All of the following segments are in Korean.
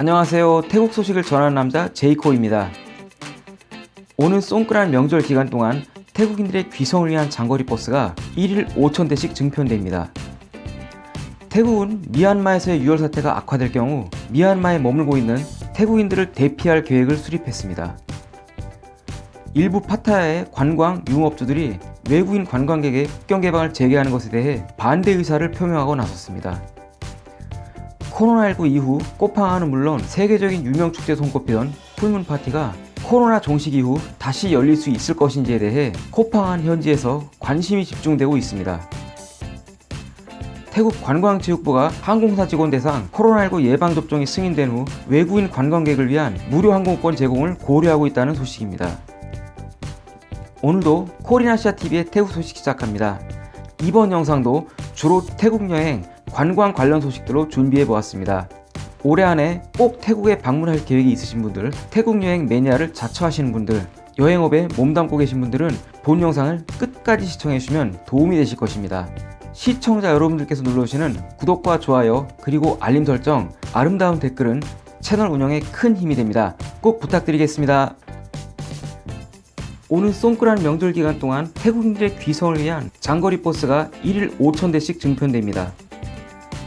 안녕하세요. 태국 소식을 전하는 남자 제이코입니다. 오는 송크란 명절 기간 동안 태국인들의 귀성을 위한 장거리 버스가 1일 5,000대씩 증편됩니다. 태국은 미얀마에서의 유혈 사태가 악화될 경우 미얀마에 머물고 있는 태국인들을 대피할 계획을 수립했습니다. 일부 파타야의 관광 유흥업주들이 외국인 관광객의 국경 개방을 재개하는 것에 대해 반대 의사를 표명하고 나섰습니다. 코로나19 이후 꽃팡아는 물론 세계적인 유명 축제 손꼽히던 풀문 파티가 코로나 종식 이후 다시 열릴 수 있을 것인지에 대해 코팡한 현지에서 관심이 집중되고 있습니다. 태국 관광체육부가 항공사 직원 대상 코로나19 예방접종이 승인된 후 외국인 관광객을 위한 무료 항공권 제공을 고려하고 있다는 소식입니다. 오늘도 코리나시아TV의 태국 소식 시작합니다. 이번 영상도 주로 태국 여행, 관광 관련 소식들로 준비해 보았습니다. 올해 안에 꼭 태국에 방문할 계획이 있으신 분들, 태국 여행 매니아를 자처하시는 분들, 여행업에 몸담고 계신 분들은 본 영상을 끝까지 시청해 주시면 도움이 되실 것입니다. 시청자 여러분들께서 눌러주시는 구독과 좋아요 그리고 알림 설정, 아름다운 댓글은 채널 운영에 큰 힘이 됩니다. 꼭 부탁드리겠습니다. 오는 송크란 명절 기간 동안 태국인들의 귀성을 위한 장거리 버스가 1일 5,000대씩 증편됩니다.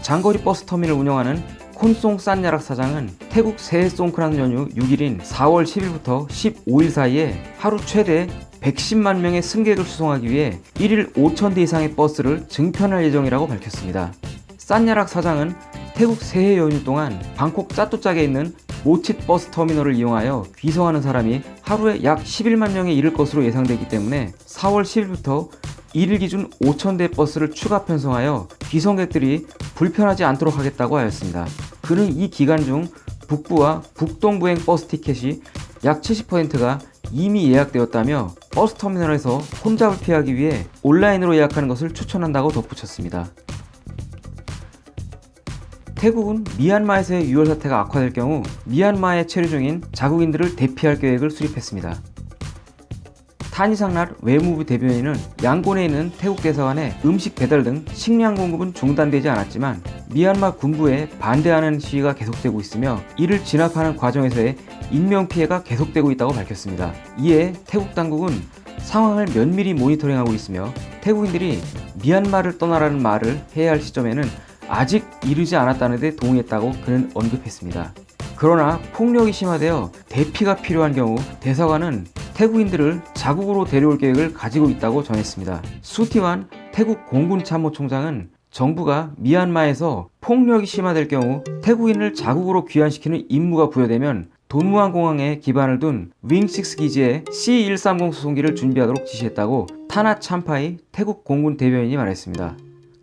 장거리 버스 터미널을 운영하는 콘송 산야락 사장은 태국 새해 송크란 연휴 6일인 4월 10일부터 15일 사이에 하루 최대 110만 명의 승객을 수송하기 위해 1일 5,000대 이상의 버스를 증편할 예정이라고 밝혔습니다. 산야락 사장은 태국 새해 연휴 동안 방콕 짜뚜짝에 있는 모칫 버스 터미널을 이용하여 귀성하는 사람이 하루에 약 11만 명에 이를 것으로 예상되기 때문에 4월 10일부터 1일 기준 5,000대 버스를 추가 편성하여 귀성객들이 불편하지 않도록 하겠다고 하였습니다. 그는 이 기간 중 북부와 북동부행 버스 티켓이 약 70%가 이미 예약되었다며 버스 터미널에서 혼잡을 피하기 위해 온라인으로 예약하는 것을 추천한다고 덧붙였습니다. 태국은 미얀마에서의 유혈 사태가 악화될 경우 미얀마에 체류 중인 자국인들을 대피할 계획을 수립했습니다. 타니상날 외무부 대변인은 양곤에 있는 태국 대사관에 음식 배달 등 식량 공급은 중단되지 않았지만 미얀마 군부에 반대하는 시위가 계속되고 있으며 이를 진압하는 과정에서의 인명피해가 계속되고 있다고 밝혔습니다. 이에 태국 당국은 상황을 면밀히 모니터링하고 있으며 태국인들이 미얀마를 떠나라는 말을 해야 할 시점에는 아직 이르지 않았다는 데 동의했다고 그는 언급했습니다. 그러나 폭력이 심화되어 대피가 필요한 경우 대사관은 태국인들을 자국으로 데려올 계획을 가지고 있다고 전했습니다. 수티완 태국 공군 참모총장은 정부가 미얀마에서 폭력이 심화될 경우 태국인을 자국으로 귀환시키는 임무가 부여되면 돈무안 공항에 기반을 둔 윙6 기지에 C-130 수송기를 준비하도록 지시했다고 타나 참파이 태국 공군 대변인이 말했습니다.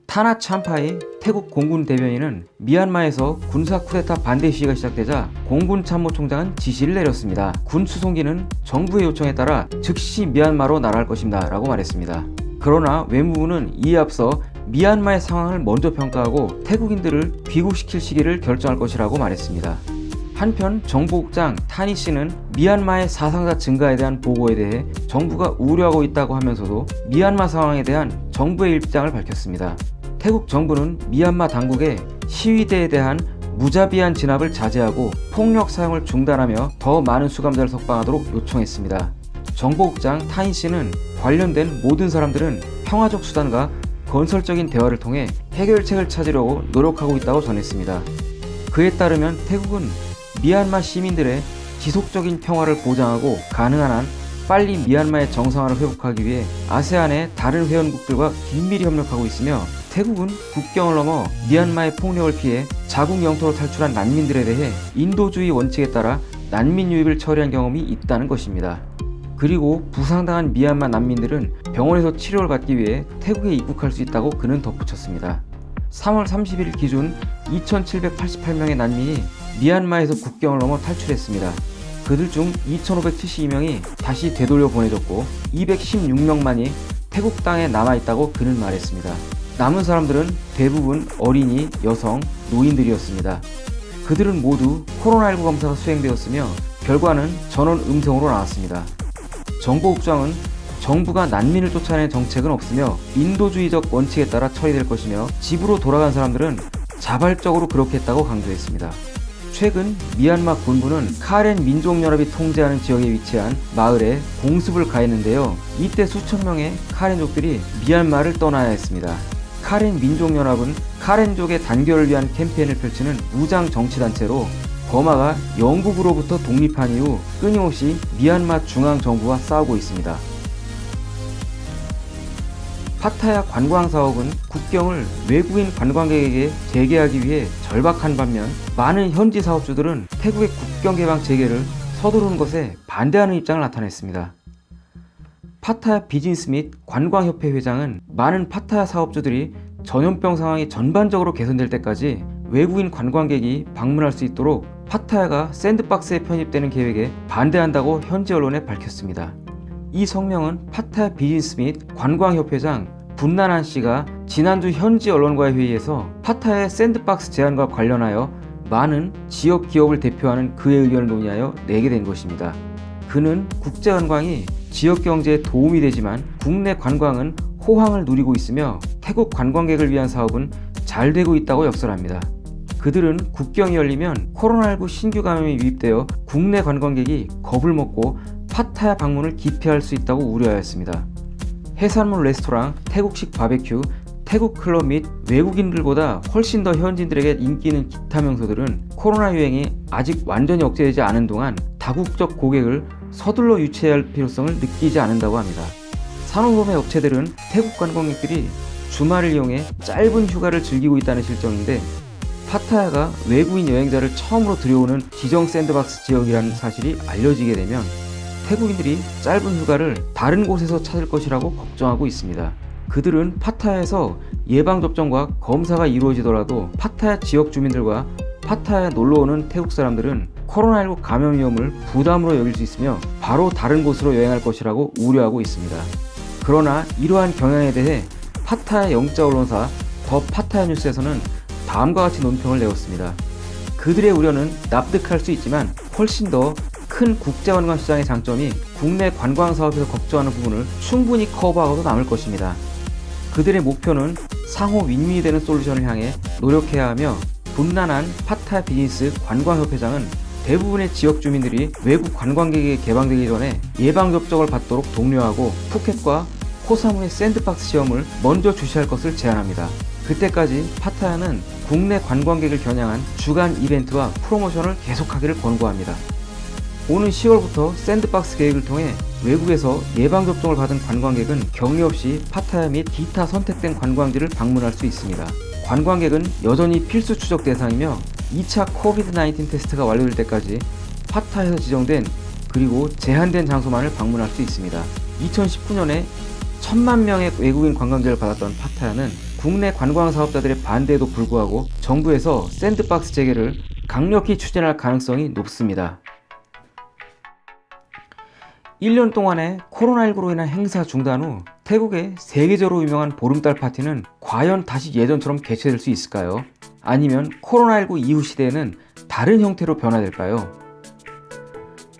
타나 참파이 태국 공군 대변인은 미얀마에서 군사 쿠데타 반대 시위가 시작되자 공군 참모총장은 지시를 내렸습니다. 군 수송기는 정부의 요청에 따라 즉시 미얀마로 날아갈 것입니다 라고 말했습니다. 그러나 외무부는 이에 앞서 미얀마의 상황을 먼저 평가하고 태국인들을 귀국시킬 시기를 결정할 것이라고 말했습니다. 한편 정보국장 타니 씨는 미얀마의 사상자 증가에 대한 보고에 대해 정부가 우려하고 있다고 하면서도 미얀마 상황에 대한 정부의 입장을 밝혔습니다. 태국 정부는 미얀마 당국에 시위대에 대한 무자비한 진압을 자제하고 폭력 사용을 중단하며 더 많은 수감자를 석방하도록 요청했습니다. 정보국장 타인 씨는 관련된 모든 사람들은 평화적 수단과 건설적인 대화를 통해 해결책을 찾으려고 노력하고 있다고 전했습니다. 그에 따르면 태국은 미얀마 시민들의 지속적인 평화를 보장하고 가능한 한 빨리 미얀마의 정상화를 회복하기 위해 아세안의 다른 회원국들과 긴밀히 협력하고 있으며 태국은 국경을 넘어 미얀마의 폭력을 피해 자국 영토로 탈출한 난민들에 대해 인도주의 원칙에 따라 난민 유입을 처리한 경험이 있다는 것입니다. 그리고 부상당한 미얀마 난민들은 병원에서 치료를 받기 위해 태국에 입국할 수 있다고 그는 덧붙였습니다. 3월 30일 기준 2788명의 난민이 미얀마에서 국경을 넘어 탈출했습니다. 그들 중 2572명이 다시 되돌려 보내졌고 216명만이 태국 땅에 남아있다고 그는 말했습니다. 남은 사람들은 대부분 어린이, 여성, 노인들이었습니다. 그들은 모두 코로나19 검사가 수행되었으며 결과는 전원 음성으로 나왔습니다. 정보국장은 정부가 난민을 쫓아내는 정책은 없으며 인도주의적 원칙에 따라 처리될 것이며 집으로 돌아간 사람들은 자발적으로 그렇게 했다고 강조했습니다. 최근 미얀마 군부는 카렌 민족연합이 통제하는 지역에 위치한 마을에 공습을 가했는데요. 이때 수천 명의 카렌족들이 미얀마를 떠나야 했습니다. 카렌 민족연합은 카렌족의 단결을 위한 캠페인을 펼치는 무장 정치단체로 버마가 영국으로부터 독립한 이후 끊임없이 미얀마 중앙정부와 싸우고 있습니다. 파타야 관광사업은 국경을 외국인 관광객에게 재개하기 위해 절박한 반면 많은 현지 사업주들은 태국의 국경 개방 재개를 서두르는 것에 반대하는 입장을 나타냈습니다. 파타야 비즈니스 및 관광협회 회장은 많은 파타야 사업주들이 전염병 상황이 전반적으로 개선될 때까지 외국인 관광객이 방문할 수 있도록 파타야가 샌드박스에 편입되는 계획에 반대한다고 현지 언론에 밝혔습니다. 이 성명은 파타야 비즈니스 및 관광협회장 분나난 씨가 지난주 현지 언론과의 회의에서 파타야의 샌드박스 제안과 관련하여 많은 지역 기업을 대표하는 그의 의견을 논의하여 내게 된 것입니다. 그는 국제 관광이 지역 경제에 도움이 되지만 국내 관광은 호황을 누리고 있으며 태국 관광객을 위한 사업은 잘 되고 있다고 역설합니다. 그들은 국경이 열리면 코로나19 신규 감염이 유입되어 국내 관광객이 겁을 먹고 파타야 방문을 기피할 수 있다고 우려하였습니다. 해산물 레스토랑, 태국식 바베큐, 태국 클럽 및 외국인들보다 훨씬 더 현지인들에게 인기 있는 기타 명소들은 코로나 유행이 아직 완전히 억제되지 않은 동안 다국적 고객을 서둘러 유치해야 할 필요성을 느끼지 않는다고 합니다. 산호범의 업체들은 태국 관광객들이 주말을 이용해 짧은 휴가를 즐기고 있다는 실정인데 파타야가 외국인 여행자를 처음으로 들여오는 지정 샌드박스 지역이라는 사실이 알려지게 되면 태국인들이 짧은 휴가를 다른 곳에서 찾을 것이라고 걱정하고 있습니다. 그들은 파타야에서 예방접종과 검사가 이루어지더라도 파타야 지역 주민들과 파타야에 놀러오는 태국 사람들은 코로나19 감염 위험을 부담으로 여길 수 있으며 바로 다른 곳으로 여행할 것이라고 우려하고 있습니다. 그러나 이러한 경향에 대해 파타야 영자 언론사 더 파타야 뉴스에서는 다음과 같이 논평을 내었습니다. 그들의 우려는 납득할 수 있지만 훨씬 더 큰 국제관광 시장의 장점이 국내 관광 사업에서 걱정하는 부분을 충분히 커버하고도 남을 것입니다. 그들의 목표는 상호 윈윈이 되는 솔루션을 향해 노력해야 하며 분나난 파타야 비즈니스 관광협회장은 대부분의 지역 주민들이 외국 관광객에게 개방되기 전에 예방접종을 받도록 독려하고 푸켓과 코사무이의 샌드박스 시험을 먼저 주시할 것을 제안합니다. 그때까지 파타야는 국내 관광객을 겨냥한 주간 이벤트와 프로모션을 계속하기를 권고합니다. 오는 10월부터 샌드박스 계획을 통해 외국에서 예방접종을 받은 관광객은 격리 없이 파타야 및 기타 선택된 관광지를 방문할 수 있습니다. 관광객은 여전히 필수 추적 대상이며 2차 코비드-19 테스트가 완료될 때까지 파타에서 지정된 그리고 제한된 장소만을 방문할 수 있습니다. 2019년에 천만 명의 외국인 관광객을 받았던 파타야는 국내 관광 사업자들의 반대에도 불구하고 정부에서 샌드박스 재개를 강력히 추진할 가능성이 높습니다. 1년 동안의 코로나19로 인한 행사 중단 후 태국의 세계적으로 유명한 보름달 파티는 과연 다시 예전처럼 개최될 수 있을까요? 아니면 코로나19 이후 시대에는 다른 형태로 변화될까요?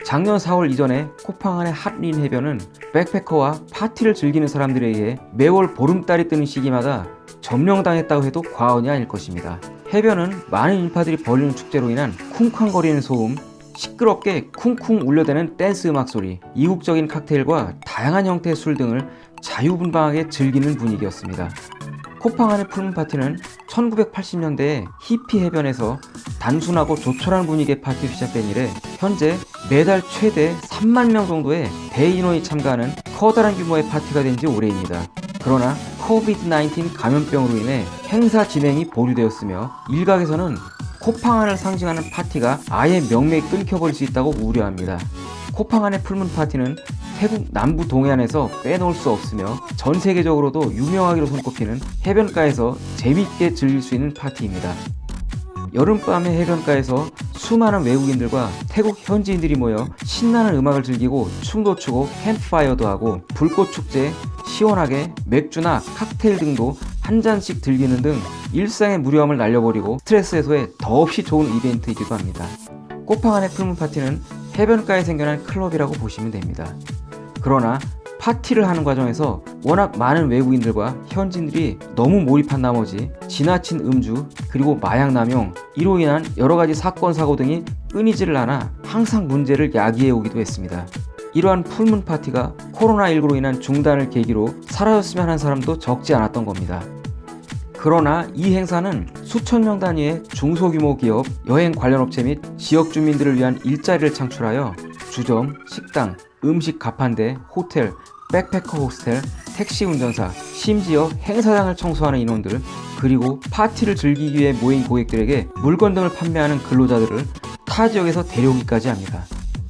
작년 4월 이전에 코팡안의 핫린 해변은 백패커와 파티를 즐기는 사람들에 의해 매월 보름달이 뜨는 시기마다 점령당했다고 해도 과언이 아닐 것입니다. 해변은 많은 인파들이 벌이는 축제로 인한 쿵쾅거리는 소음, 시끄럽게 쿵쿵 울려대는 댄스 음악 소리, 이국적인 칵테일과 다양한 형태의 술 등을 자유분방하게 즐기는 분위기였습니다. 코팡안의 풀문 파티는 1980년대에 히피 해변에서 단순하고 조촐한 분위기의 파티로 시작된 이래 현재 매달 최대 3만 명 정도의 대인원이 참가하는 커다란 규모의 파티가 된 지 오래입니다. 그러나 코비드-19 감염병으로 인해 행사 진행이 보류되었으며 일각에서는 코팡안을 상징하는 파티가 아예 명맥이 끊겨버릴 수 있다고 우려합니다. 코팡안의 풀문 파티는 태국 남부 동해안에서 빼놓을 수 없으며 전 세계적으로도 유명하기로 손꼽히는 해변가에서 재밌게 즐길 수 있는 파티입니다. 여름밤의 해변가에서 수많은 외국인들과 태국 현지인들이 모여 신나는 음악을 즐기고 춤도 추고 캠프파이어도 하고 불꽃 축제, 시원하게 맥주나 칵테일 등도 한 잔씩 즐기는 등 일상의 무료함을 날려버리고 스트레스 해소에 더없이 좋은 이벤트이기도 합니다. 꽃팡 안의 풀문 파티는 해변가에 생겨난 클럽이라고 보시면 됩니다. 그러나 파티를 하는 과정에서 워낙 많은 외국인들과 현지인들이 너무 몰입한 나머지 지나친 음주, 그리고 마약 남용, 이로 인한 여러 가지 사건 사고 등이 끊이지를 않아 항상 문제를 야기해 오기도 했습니다. 이러한 풀문 파티가 코로나19로 인한 중단을 계기로 사라졌으면 하는 사람도 적지 않았던 겁니다. 그러나 이 행사는 수천 명 단위의 중소규모 기업, 여행 관련 업체 및 지역 주민들을 위한 일자리를 창출하여 주점, 식당, 음식 가판대, 호텔, 백패커 호스텔, 택시 운전사, 심지어 행사장을 청소하는 인원들, 그리고 파티를 즐기기 위해 모인 고객들에게 물건 등을 판매하는 근로자들을 타 지역에서 데려오기까지 합니다.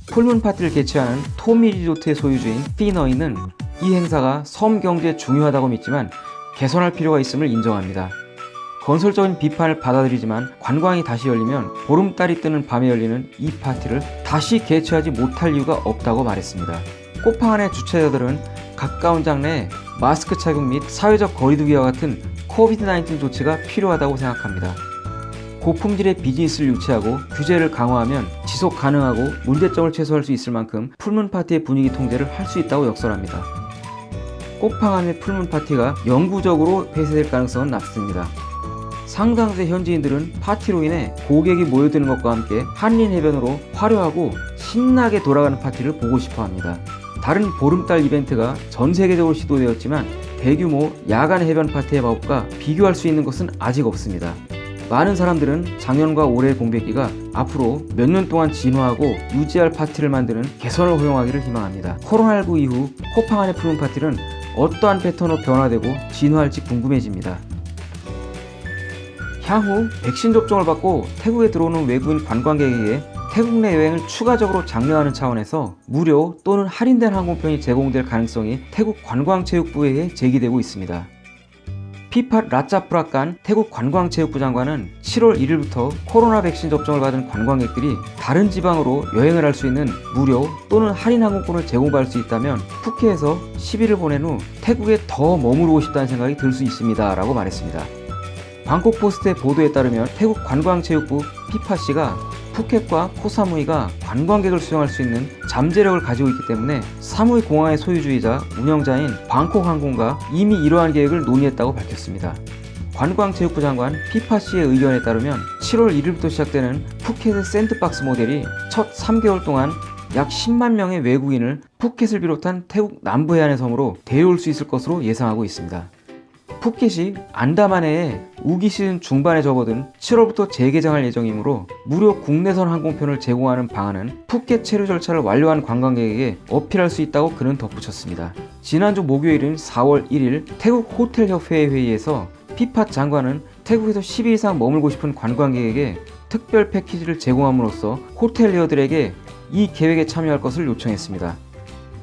풀문 파티를 개최하는 토미 리조트의 소유주인 피너이는 이 행사가 섬 경제에 중요하다고 믿지만 개선할 필요가 있음을 인정합니다. 건설적인 비판을 받아들이지만 관광이 다시 열리면 보름달이 뜨는 밤에 열리는 이 파티를 다시 개최하지 못할 이유가 없다고 말했습니다. 꽃팡안의 주최자들은 가까운 장래에 마스크 착용 및 사회적 거리두기와 같은 코비드-19 조치가 필요하다고 생각합니다. 고품질의 비즈니스를 유치하고 규제를 강화하면 지속 가능하고 문제점을 최소화할 수 있을 만큼 풀문 파티의 분위기 통제를 할 수 있다고 역설합니다. 꽃팡안의 풀문 파티가 영구적으로 폐쇄될 가능성은 낮습니다. 상당수의 현지인들은 파티로 인해 고객이 모여드는 것과 함께 한린 해변으로 화려하고 신나게 돌아가는 파티를 보고 싶어 합니다. 다른 보름달 이벤트가 전 세계적으로 시도되었지만 대규모 야간 해변 파티의 마법과 비교할 수 있는 것은 아직 없습니다. 많은 사람들은 작년과 올해의 공백기가 앞으로 몇 년 동안 진화하고 유지할 파티를 만드는 개선을 허용하기를 희망합니다. 코로나19 이후 코팡 안의 푸른 파티는 어떠한 패턴으로 변화되고 진화할지 궁금해집니다. 향후 백신 접종을 받고 태국에 들어오는 외국인 관광객에게 태국 내 여행을 추가적으로 장려하는 차원에서 무료 또는 할인된 항공편이 제공될 가능성이 태국 관광체육부에 제기되고 있습니다. 피팟 라짜프라칸 태국 관광체육부 장관은 7월 1일부터 코로나 백신 접종을 받은 관광객들이 다른 지방으로 여행을 할 수 있는 무료 또는 할인 항공권을 제공받을 수 있다면 푸켓에서 10일을 보낸 후 태국에 더 머무르고 싶다는 생각이 들 수 있습니다 라고 말했습니다. 방콕 포스트의 보도에 따르면 태국 관광체육부 피파씨가 푸켓과 코사무이가 관광객을 수용할 수 있는 잠재력을 가지고 있기 때문에 사무이 공항의 소유주이자 운영자인 방콕 항공과 이미 이러한 계획을 논의했다고 밝혔습니다. 관광체육부 장관 피파씨의 의견에 따르면 7월 1일부터 시작되는 푸켓의 샌드박스 모델이 첫 3개월 동안 약 10만 명의 외국인을 푸켓을 비롯한 태국 남부 해안의 섬으로 데려올 수 있을 것으로 예상하고 있습니다. 푸켓이 안다만해에 우기 시즌 중반에 접어든 7월부터 재개장할 예정이므로 무료 국내선 항공편을 제공하는 방안은 푸켓 체류 절차를 완료한 관광객에게 어필할 수 있다고 그는 덧붙였습니다. 지난주 목요일인 4월 1일 태국 호텔협회의 회의에서 피팟 장관은 태국에서 10일 이상 머물고 싶은 관광객에게 특별 패키지를 제공함으로써 호텔리어들에게 이 계획에 참여할 것을 요청했습니다.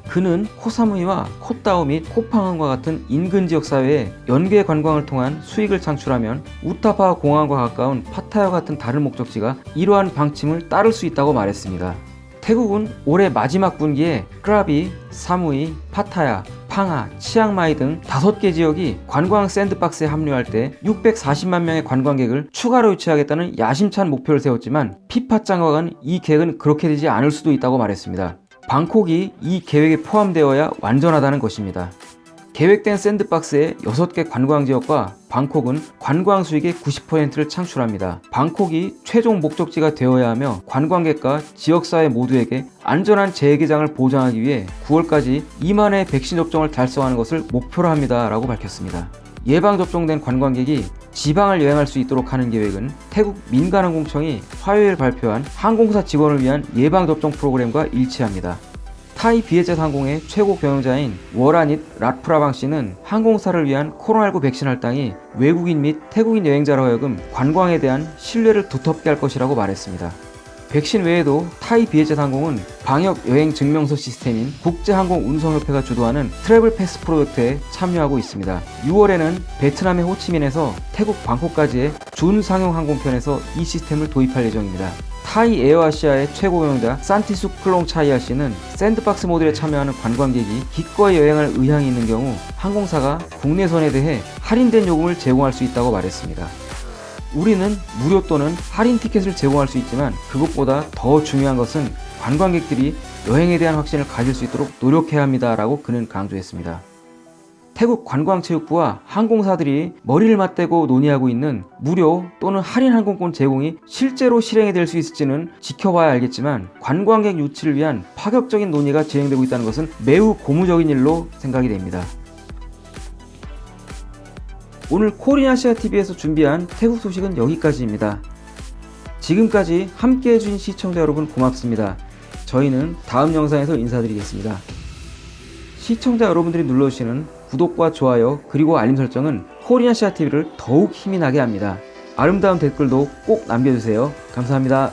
그는 코사무이와 코따오 및 코팡안과 같은 인근 지역 사회에 연계 관광을 통한 수익을 창출하면 우타파오 공항과 가까운 파타야 같은 다른 목적지가 이러한 방침을 따를 수 있다고 말했습니다. 태국은 올해 마지막 분기에 크라비, 사무이, 파타야, 팡아, 치앙마이 등 다섯 개 지역이 관광 샌드박스에 합류할 때 640만 명의 관광객을 추가로 유치하겠다는 야심찬 목표를 세웠지만 피파 장관은 이 계획은 그렇게 되지 않을 수도 있다고 말했습니다. 방콕이 이 계획에 포함되어야 완전하다는 것입니다. 계획된 샌드박스의 6개 관광지역과 방콕은 관광 수익의 90%를 창출합니다. 방콕이 최종 목적지가 되어야 하며 관광객과 지역사회 모두에게 안전한 재개장을 보장하기 위해 9월까지 2만의 백신 접종을 달성하는 것을 목표로 합니다. 라고 밝혔습니다. 예방접종된 관광객이 지방을 여행할 수 있도록 하는 계획은 태국 민간항공청이 화요일 발표한 항공사 직원을 위한 예방접종 프로그램과 일치합니다. 타이 비엣젯 항공의 최고 경영자인 워라닛 라프라방 씨는 항공사를 위한 코로나19 백신 할당이 외국인 및 태국인 여행자로 하여금 관광에 대한 신뢰를 두텁게 할 것이라고 말했습니다. 백신 외에도 타이 비엣젯 항공은 방역 여행 증명서 시스템인 국제항공운송협회가 주도하는 Travel Pass 프로젝트에 참여하고 있습니다. 6월에는 베트남의 호치민에서 태국 방콕까지의 준상용 항공편에서 이 시스템을 도입할 예정입니다. 타이 에어아시아의 최고 경영자 산티수 클롱 차이아 씨는 샌드박스 모델에 참여하는 관광객이 기꺼이 여행할 의향이 있는 경우 항공사가 국내선에 대해 할인된 요금을 제공할 수 있다고 말했습니다. 우리는 무료 또는 할인 티켓을 제공할 수 있지만 그것보다 더 중요한 것은 관광객들이 여행에 대한 확신을 가질 수 있도록 노력해야 합니다. 라고 그는 강조했습니다. 태국 관광체육부와 항공사들이 머리를 맞대고 논의하고 있는 무료 또는 할인 항공권 제공이 실제로 실행이 될 수 있을지는 지켜봐야 알겠지만 관광객 유치를 위한 파격적인 논의가 진행되고 있다는 것은 매우 고무적인 일로 생각이 됩니다. 오늘 코리아시아 TV에서 준비한 태국 소식은 여기까지입니다. 지금까지 함께 해주신 시청자 여러분 고맙습니다. 저희는 다음 영상에서 인사드리겠습니다. 시청자 여러분들이 눌러주시는 구독과 좋아요 그리고 알림 설정은 코리아시아 TV를 더욱 힘이 나게 합니다. 아름다운 댓글도 꼭 남겨주세요. 감사합니다.